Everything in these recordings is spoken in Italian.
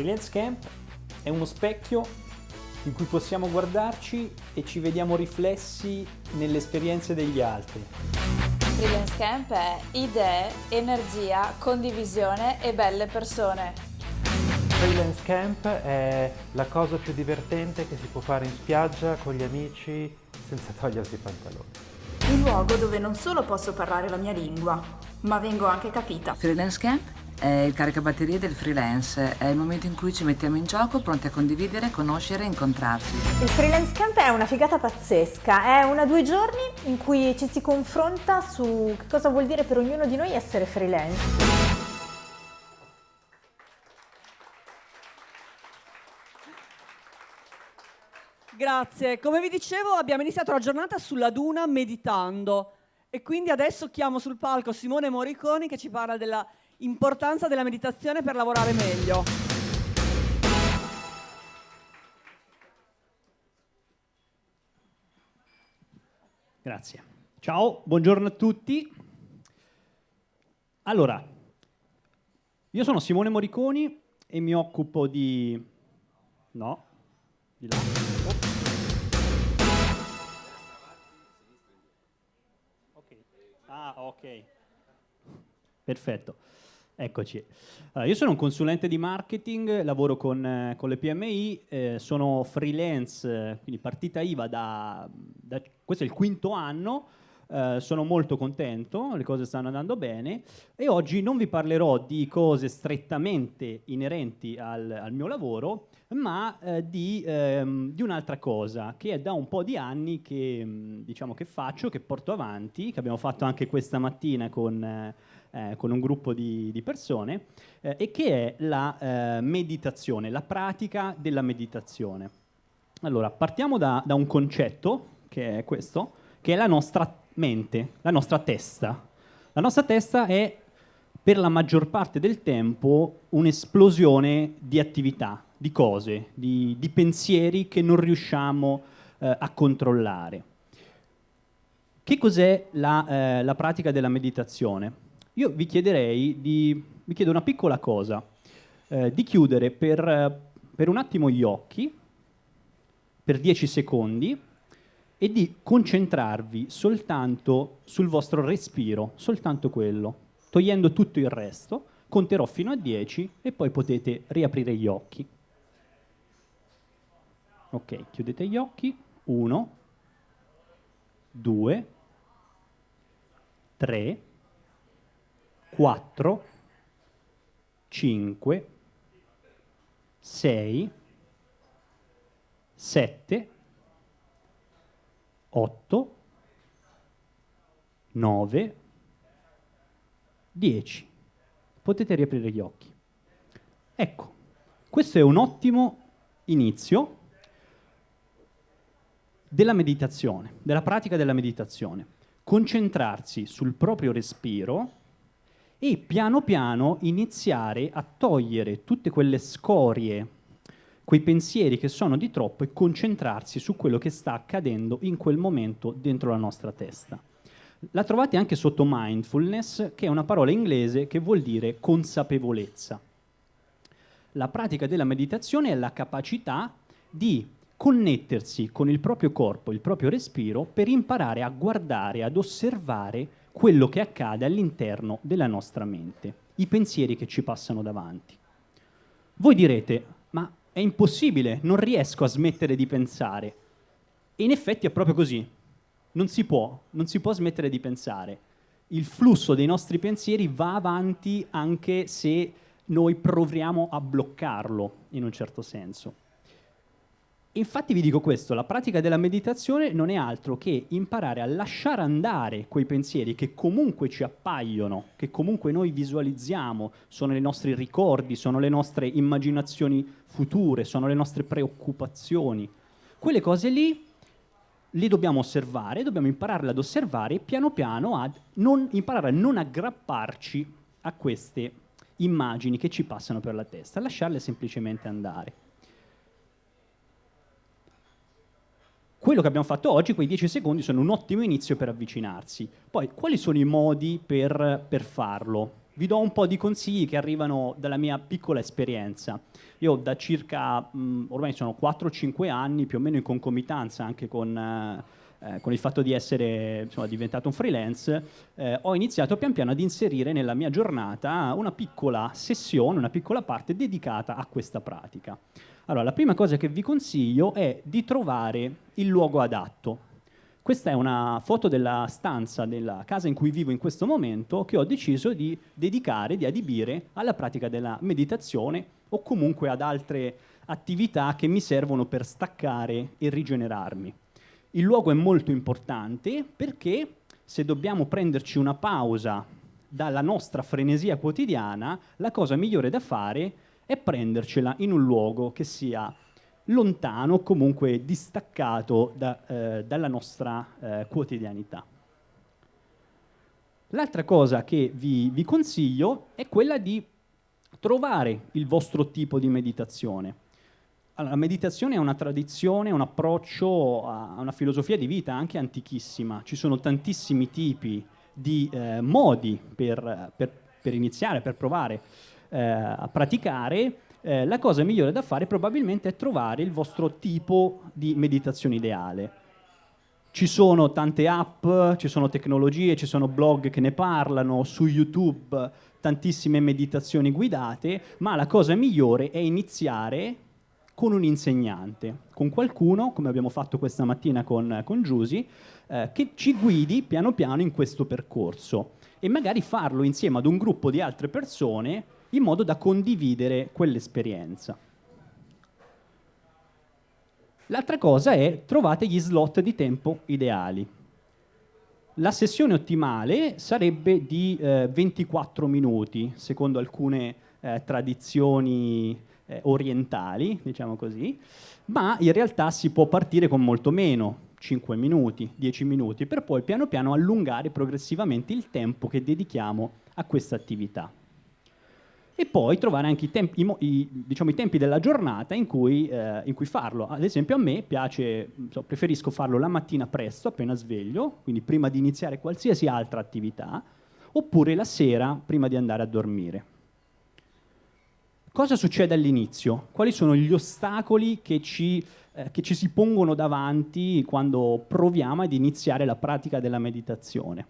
Freelance Camp è uno specchio in cui possiamo guardarci e ci vediamo riflessi nelle esperienze degli altri. Freelance Camp è idee, energia, condivisione e belle persone. Freelance Camp è la cosa più divertente che si può fare in spiaggia con gli amici senza togliersi i pantaloni. Un luogo dove non solo posso parlare la mia lingua, ma vengo anche capita. Freelance Camp è il caricabatterie del freelance, è il momento in cui ci mettiamo in gioco pronti a condividere, conoscere e incontrarsi. Il freelance camp è una figata pazzesca, è una due giorni in cui ci si confronta su che cosa vuol dire per ognuno di noi essere freelance. Grazie, come vi dicevo abbiamo iniziato la giornata sulla duna meditando e quindi adesso chiamo sul palco Simone Moriconi che ci parla della importanza della meditazione per lavorare meglio. Grazie. Ciao, buongiorno a tutti. Allora, io sono Simone Moriconi e mi occupo di... No, di là. Ok. Ah, ok. Perfetto. Eccoci. Allora, io sono un consulente di marketing, lavoro con, eh, con le PMI, eh, sono freelance, quindi partita IVA da, da, questo è il quinto anno, eh, sono molto contento, le cose stanno andando bene e oggi non vi parlerò di cose strettamente inerenti al, al mio lavoro, ma eh, di, ehm, di un'altra cosa che è da un po' di anni che, mm, diciamo, che faccio, che porto avanti, che abbiamo fatto anche questa mattina con eh, eh, con un gruppo di, di persone, eh, e che è la eh, meditazione, la pratica della meditazione. Allora, partiamo da, da un concetto, che è questo, che è la nostra mente, la nostra testa. La nostra testa è per la maggior parte del tempo un'esplosione di attività, di cose, di, di pensieri che non riusciamo eh, a controllare. Che cos'è la, eh, la, pratica della meditazione? Io vi chiederei di, vi chiedo una piccola cosa, eh, di chiudere per, per un attimo gli occhi, per 10 secondi, e di concentrarvi soltanto sul vostro respiro, soltanto quello, togliendo tutto il resto, conterò fino a 10 e poi potete riaprire gli occhi. Ok, chiudete gli occhi, 1, 2, 3, 4, 5, 6, 7, 8, 9, 10. Potete riaprire gli occhi. Ecco, questo è un ottimo inizio della meditazione, della pratica della meditazione. Concentrarsi sul proprio respiro e piano piano iniziare a togliere tutte quelle scorie, quei pensieri che sono di troppo e concentrarsi su quello che sta accadendo in quel momento dentro la nostra testa. La trovate anche sotto mindfulness, che è una parola inglese che vuol dire consapevolezza. La pratica della meditazione è la capacità di connettersi con il proprio corpo, il proprio respiro, per imparare a guardare, ad osservare quello che accade all'interno della nostra mente, i pensieri che ci passano davanti. Voi direte, ma è impossibile, non riesco a smettere di pensare. E in effetti è proprio così. Non si può, non si può smettere di pensare. Il flusso dei nostri pensieri va avanti anche se noi proviamo a bloccarlo, in un certo senso. Infatti vi dico questo, la pratica della meditazione non è altro che imparare a lasciare andare quei pensieri che comunque ci appaiono, che comunque noi visualizziamo, sono i nostri ricordi, sono le nostre immaginazioni future, sono le nostre preoccupazioni. Quelle cose lì le dobbiamo osservare, dobbiamo imparare ad osservare e piano piano ad non, imparare a non aggrapparci a queste immagini che ci passano per la testa, lasciarle semplicemente andare. Quello che abbiamo fatto oggi, quei 10 secondi, sono un ottimo inizio per avvicinarsi. Poi, quali sono i modi per, per farlo? vi do un po' di consigli che arrivano dalla mia piccola esperienza. Io da circa, mh, ormai sono 4-5 anni, più o meno in concomitanza anche con... Eh, eh, con il fatto di essere insomma, diventato un freelance, eh, ho iniziato pian piano ad inserire nella mia giornata una piccola sessione, una piccola parte dedicata a questa pratica. Allora, la prima cosa che vi consiglio è di trovare il luogo adatto. Questa è una foto della stanza della casa in cui vivo in questo momento che ho deciso di dedicare, di adibire alla pratica della meditazione o comunque ad altre attività che mi servono per staccare e rigenerarmi. Il luogo è molto importante perché se dobbiamo prenderci una pausa dalla nostra frenesia quotidiana, la cosa migliore da fare è prendercela in un luogo che sia lontano o comunque distaccato da, eh, dalla nostra eh, quotidianità. L'altra cosa che vi, vi consiglio è quella di trovare il vostro tipo di meditazione. Allora, la meditazione è una tradizione, un approccio a una filosofia di vita anche antichissima. Ci sono tantissimi tipi di eh, modi per, per, per, iniziare, per provare eh, a praticare. Eh, la cosa migliore da fare probabilmente è trovare il vostro tipo di meditazione ideale. Ci sono tante app, ci sono tecnologie, ci sono blog che ne parlano, su YouTube tantissime meditazioni guidate, ma la cosa migliore è iniziare con un insegnante, con qualcuno, come abbiamo fatto questa mattina con, con Giusy, eh, che ci guidi piano piano in questo percorso e magari farlo insieme ad un gruppo di altre persone in modo da condividere quell'esperienza. L'altra cosa è trovate gli slot di tempo ideali. La sessione ottimale sarebbe di eh, 24 minuti, secondo alcune eh, tradizioni eh, orientali, diciamo così, ma in realtà si può partire con molto meno, 5 minuti, 10 minuti, per poi piano piano allungare progressivamente il tempo che dedichiamo a questa attività. E poi trovare anche i tempi, i, i, diciamo, i tempi della giornata in cui, eh, in cui, farlo. Ad esempio a me piace, so, preferisco farlo la mattina presto, appena sveglio, quindi prima di iniziare qualsiasi altra attività, oppure la sera prima di andare a dormire. Cosa succede all'inizio? Quali sono gli ostacoli che ci, eh, che ci si pongono davanti quando proviamo ad iniziare la pratica della meditazione?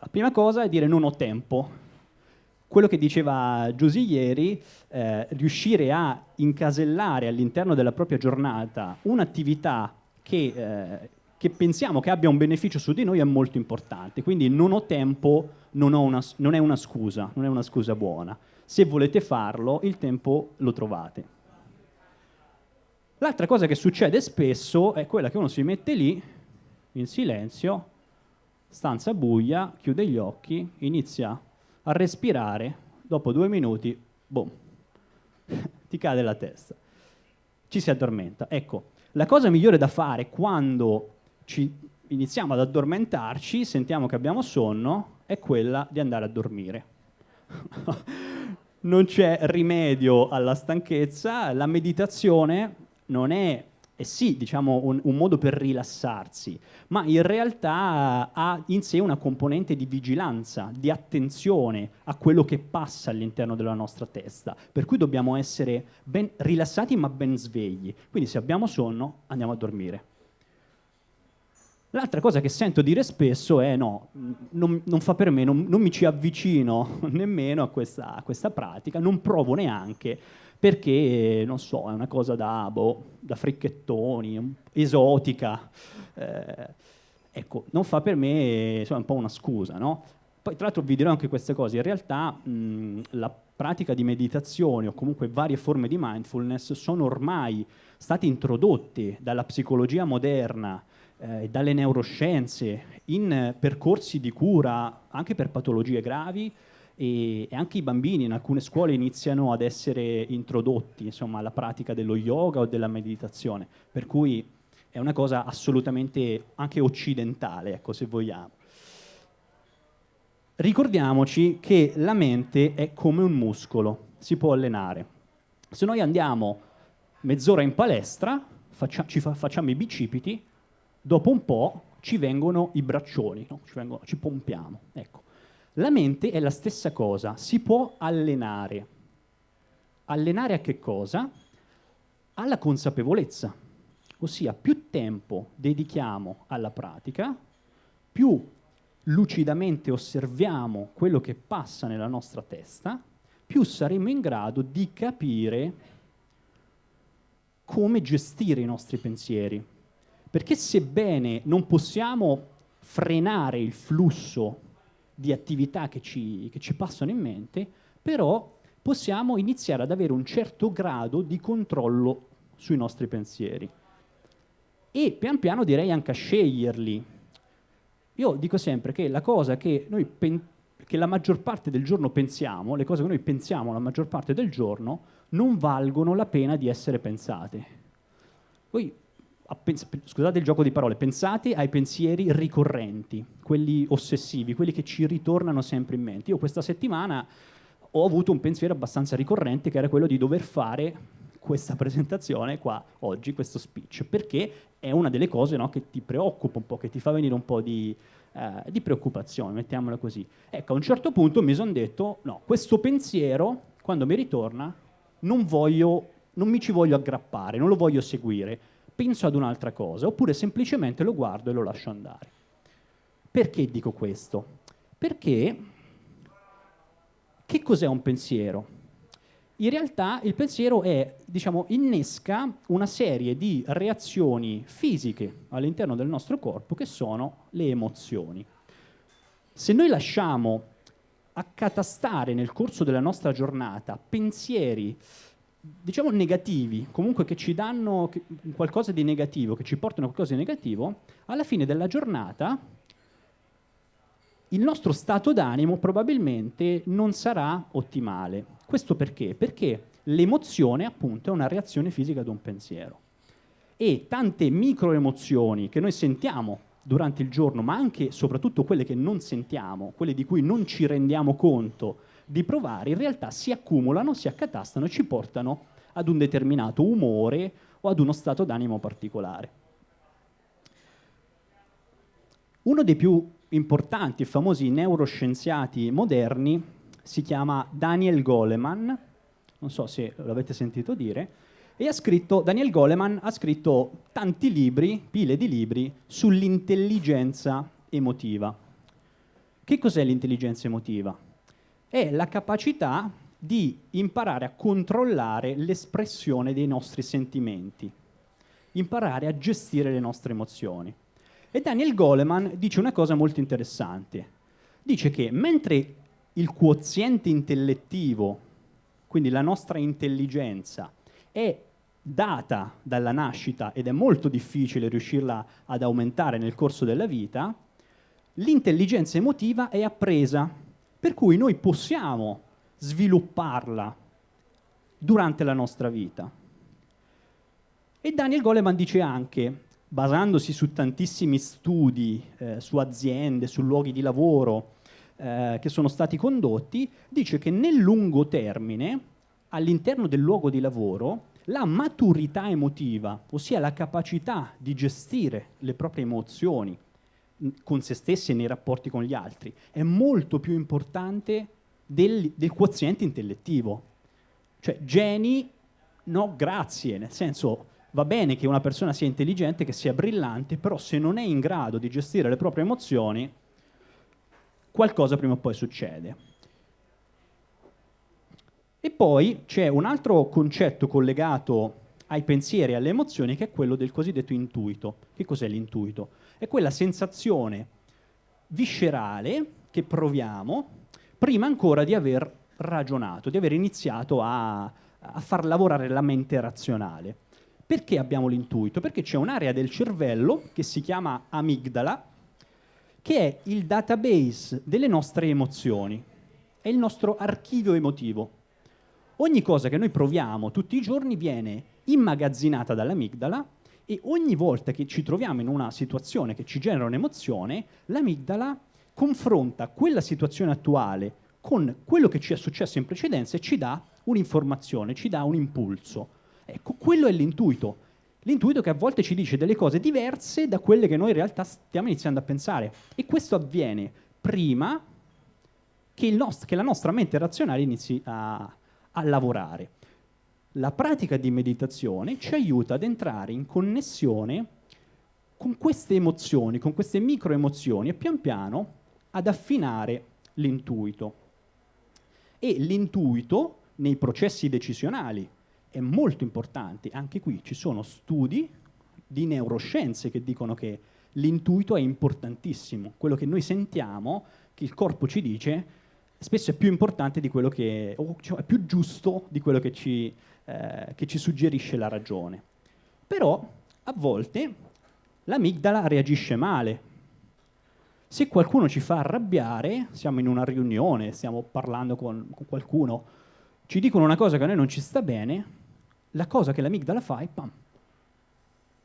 La prima cosa è dire non ho tempo. Quello che diceva Giusy ieri, eh, riuscire a incasellare all'interno della propria giornata un'attività che, eh, che, pensiamo che abbia un beneficio su di noi è molto importante. Quindi non ho tempo non, ho una, non è una scusa, non è una scusa buona se volete farlo, il tempo lo trovate. L'altra cosa che succede spesso è quella che uno si mette lì, in silenzio, stanza buia, chiude gli occhi, inizia a respirare, dopo due minuti, boom, ti cade la testa, ci si addormenta. Ecco, la cosa migliore da fare quando ci iniziamo ad addormentarci, sentiamo che abbiamo sonno, è quella di andare a dormire. non c'è rimedio alla stanchezza, la meditazione non è, è sì, diciamo, un, un, modo per rilassarsi, ma in realtà ha in sé una componente di vigilanza, di attenzione a quello che passa all'interno della nostra testa, per cui dobbiamo essere ben rilassati ma ben svegli. Quindi se abbiamo sonno andiamo a dormire. L'altra cosa che sento dire spesso è no, non, non fa per me, non, non, mi ci avvicino nemmeno a questa, a questa, pratica, non provo neanche perché, non so, è una cosa da, boh, da fricchettoni, esotica. Eh, ecco, non fa per me, insomma, è un po' una scusa, no? Poi tra l'altro vi dirò anche queste cose, in realtà mh, la pratica di meditazione o comunque varie forme di mindfulness sono ormai state introdotte dalla psicologia moderna eh, dalle neuroscienze in percorsi di cura anche per patologie gravi e, e, anche i bambini in alcune scuole iniziano ad essere introdotti insomma, alla pratica dello yoga o della meditazione, per cui è una cosa assolutamente anche occidentale, ecco, se vogliamo. Ricordiamoci che la mente è come un muscolo, si può allenare. Se noi andiamo mezz'ora in palestra, faccia, ci fa, facciamo i bicipiti, dopo un po' ci vengono i braccioli, no? ci, vengono, ci, pompiamo. Ecco. La mente è la stessa cosa, si può allenare. Allenare a che cosa? Alla consapevolezza, ossia più tempo dedichiamo alla pratica, più lucidamente osserviamo quello che passa nella nostra testa, più saremo in grado di capire come gestire i nostri pensieri. Perché sebbene non possiamo frenare il flusso di attività che ci, che ci passano in mente, però possiamo iniziare ad avere un certo grado di controllo sui nostri pensieri. E pian piano direi anche a sceglierli. Io dico sempre che la cosa che noi che la maggior parte del giorno pensiamo, le cose che noi pensiamo la maggior parte del giorno, non valgono la pena di essere pensate. Voi scusate il gioco di parole, pensate ai pensieri ricorrenti, quelli ossessivi, quelli che ci ritornano sempre in mente. Io questa settimana ho avuto un pensiero abbastanza ricorrente che era quello di dover fare questa presentazione qua oggi, questo speech, perché è una delle cose no, che ti preoccupa un po', che ti fa venire un po' di, eh, di preoccupazione, mettiamola così. Ecco, a un certo punto mi sono detto, no, questo pensiero, quando mi ritorna, non, voglio, non mi ci voglio aggrappare, non lo voglio seguire, penso ad un'altra cosa, oppure semplicemente lo guardo e lo lascio andare. Perché dico questo? Perché che cos'è un pensiero? In realtà il pensiero è, diciamo, innesca una serie di reazioni fisiche all'interno del nostro corpo che sono le emozioni. Se noi lasciamo accatastare nel corso della nostra giornata pensieri diciamo negativi, comunque che ci danno qualcosa di negativo, che ci portano a qualcosa di negativo, alla fine della giornata il nostro stato d'animo probabilmente non sarà ottimale. Questo perché? Perché l'emozione appunto è una reazione fisica ad un pensiero. E tante microemozioni che noi sentiamo durante il giorno, ma anche e soprattutto quelle che non sentiamo, quelle di cui non ci rendiamo conto di provare in realtà si accumulano, si accatastano e ci portano ad un determinato umore o ad uno stato d'animo particolare. Uno dei più importanti e famosi neuroscienziati moderni si chiama Daniel Goleman, non so se l'avete sentito dire, e scritto, Daniel Goleman ha scritto tanti libri, pile di libri, sull'intelligenza emotiva. Che cos'è l'intelligenza emotiva? È la capacità di imparare a controllare l'espressione dei nostri sentimenti, imparare a gestire le nostre emozioni. E Daniel Goleman dice una cosa molto interessante. Dice che mentre il quoziente intellettivo, quindi la nostra intelligenza, è data dalla nascita ed è molto difficile riuscirla ad aumentare nel corso della vita, l'intelligenza emotiva è appresa per cui noi possiamo svilupparla durante la nostra vita. E Daniel Goleman dice anche, basandosi su tantissimi studi eh, su aziende, su luoghi di lavoro eh, che sono stati condotti, dice che nel lungo termine, all'interno del luogo di lavoro, la maturità emotiva, ossia la capacità di gestire le proprie emozioni, con se stessi e nei rapporti con gli altri, è molto più importante del, del quoziente intellettivo. Cioè, geni, no, grazie, nel senso va bene che una persona sia intelligente, che sia brillante, però se non è in grado di gestire le proprie emozioni, qualcosa prima o poi succede. E poi c'è un altro concetto collegato ai pensieri e alle emozioni che è quello del cosiddetto intuito. Che cos'è l'intuito? È quella sensazione viscerale che proviamo prima ancora di aver ragionato, di aver iniziato a, a far lavorare la mente razionale. Perché abbiamo l'intuito? Perché c'è un'area del cervello che si chiama amigdala, che è il database delle nostre emozioni, è il nostro archivio emotivo. Ogni cosa che noi proviamo tutti i giorni viene immagazzinata dall'amigdala e ogni volta che ci troviamo in una situazione che ci genera un'emozione, l'amigdala confronta quella situazione attuale con quello che ci è successo in precedenza e ci dà un'informazione, ci dà un impulso. Ecco, quello è l'intuito. L'intuito che a volte ci dice delle cose diverse da quelle che noi in realtà stiamo iniziando a pensare. E questo avviene prima che, che la nostra mente razionale inizi a, a lavorare. La pratica di meditazione ci aiuta ad entrare in connessione con queste emozioni, con queste micro emozioni e pian piano ad affinare l'intuito. E l'intuito nei processi decisionali è molto importante. Anche qui ci sono studi di neuroscienze che dicono che l'intuito è importantissimo. Quello che noi sentiamo, che il corpo ci dice, spesso è più importante di quello che, o cioè, è più giusto di quello che ci, eh, che ci suggerisce la ragione. Però a volte l'amigdala reagisce male. Se qualcuno ci fa arrabbiare, siamo in una riunione, stiamo parlando con, con qualcuno, ci dicono una cosa che a noi non ci sta bene, la cosa che l'amigdala fa è pam,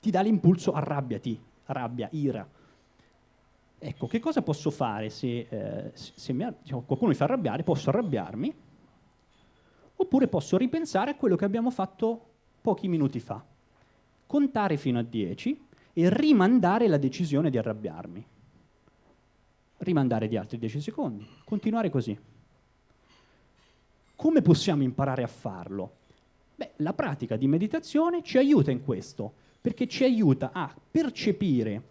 ti dà l'impulso arrabbiati, rabbia, ira. Ecco, che cosa posso fare se, eh, se mi, diciamo, qualcuno mi fa arrabbiare? Posso arrabbiarmi oppure posso ripensare a quello che abbiamo fatto pochi minuti fa, contare fino a 10 e rimandare la decisione di arrabbiarmi. Rimandare di altri 10 secondi, continuare così. Come possiamo imparare a farlo? Beh, la pratica di meditazione ci aiuta in questo, perché ci aiuta a percepire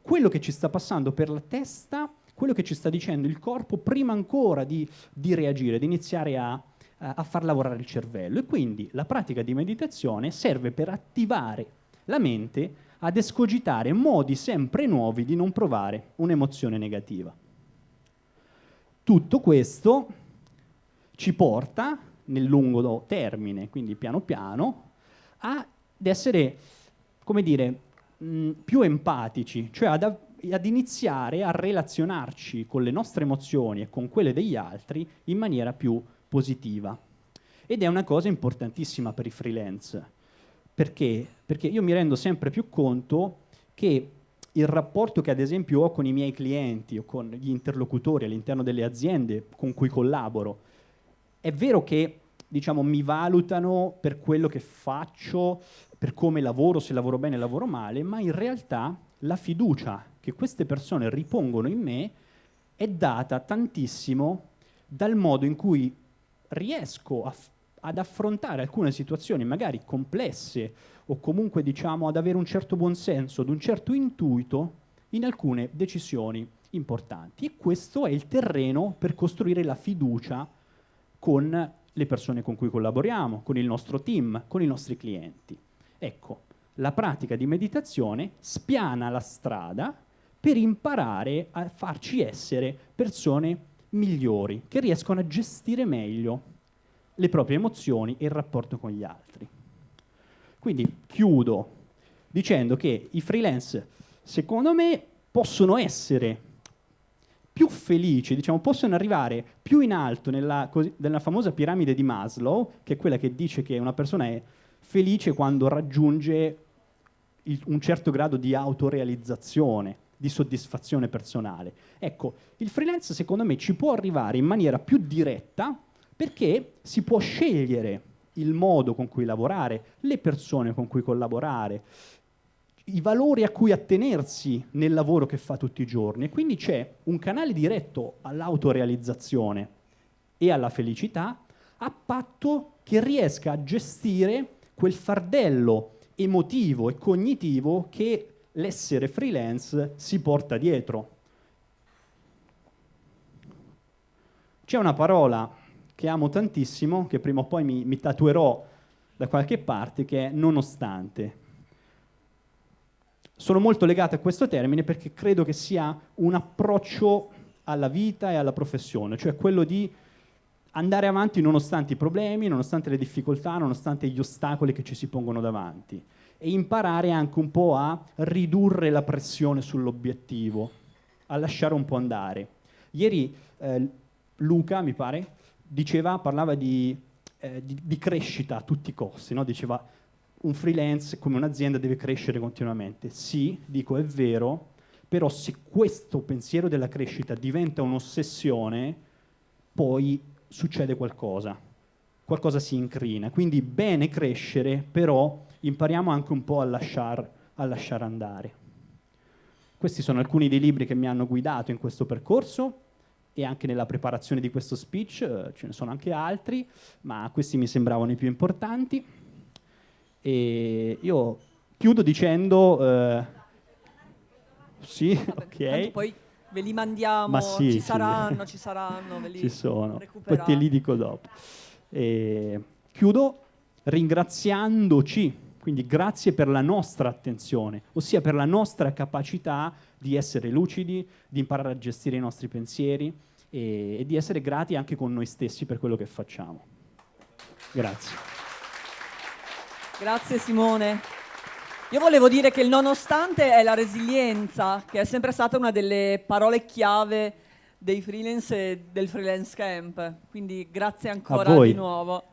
quello che ci sta passando per la testa, quello che ci sta dicendo il corpo prima ancora di, di reagire, di iniziare a, a far lavorare il cervello. E quindi la pratica di meditazione serve per attivare la mente ad escogitare modi sempre nuovi di non provare un'emozione negativa. Tutto questo ci porta nel lungo termine, quindi piano piano, ad essere, come dire, mh, più empatici, cioè ad, ad iniziare a relazionarci con le nostre emozioni e con quelle degli altri in maniera più positiva. Ed è una cosa importantissima per i freelance. Perché? Perché io mi rendo sempre più conto che il rapporto che ad esempio ho con i miei clienti o con gli interlocutori all'interno delle aziende con cui collaboro, è vero che diciamo, mi valutano per quello che faccio, per come lavoro, se lavoro bene o lavoro male, ma in realtà la fiducia che queste persone ripongono in me è data tantissimo dal modo in cui riesco a, ad affrontare alcune situazioni magari complesse o comunque diciamo ad avere un certo buonsenso, ad un certo intuito in alcune decisioni importanti. E questo è il terreno per costruire la fiducia con le persone con cui collaboriamo, con il nostro team, con i nostri clienti. Ecco, la pratica di meditazione spiana la strada per imparare a farci essere persone migliori, che riescono a gestire meglio le proprie emozioni e il rapporto con gli altri. Quindi chiudo dicendo che i freelance, secondo me, possono essere più felici, diciamo, possono arrivare più in alto nella, nella famosa piramide di Maslow, che è quella che dice che una persona è felice quando raggiunge il, un certo grado di autorealizzazione, di soddisfazione personale. Ecco, il freelance secondo me ci può arrivare in maniera più diretta perché si può scegliere il modo con cui lavorare, le persone con cui collaborare, i valori a cui attenersi nel lavoro che fa tutti i giorni. E quindi c'è un canale diretto all'autorealizzazione e alla felicità a patto che riesca a gestire quel fardello emotivo e cognitivo che l'essere freelance si porta dietro. C'è una parola che amo tantissimo, che prima o poi mi, mi tatuerò da qualche parte, che è nonostante sono molto legato a questo termine perché credo che sia un approccio alla vita e alla professione, cioè quello di andare avanti nonostante i problemi, nonostante le difficoltà, nonostante gli ostacoli che ci si pongono davanti e imparare anche un po' a ridurre la pressione sull'obiettivo, a lasciare un po' andare. Ieri eh, Luca, mi pare, diceva, parlava di, eh, di, di crescita a tutti i costi, no? diceva un freelance come un'azienda deve crescere continuamente. Sì, dico è vero, però se questo pensiero della crescita diventa un'ossessione, poi succede qualcosa, qualcosa si incrina. Quindi bene crescere, però impariamo anche un po' a lasciare lasciar andare. Questi sono alcuni dei libri che mi hanno guidato in questo percorso e anche nella preparazione di questo speech, eh, ce ne sono anche altri, ma questi mi sembravano i più importanti. E io chiudo dicendo... Eh, sì, ok. Poi ve li mandiamo, Ma sì, ci sì. saranno, ci saranno, ve li Ci sono, poi te li dico dopo. E chiudo ringraziandoci, quindi grazie per la nostra attenzione, ossia per la nostra capacità di essere lucidi, di imparare a gestire i nostri pensieri e, e di essere grati anche con noi stessi per quello che facciamo. Grazie. Grazie Simone. Io volevo dire che il nonostante è la resilienza, che è sempre stata una delle parole chiave dei freelance e del freelance camp. Quindi grazie ancora di nuovo.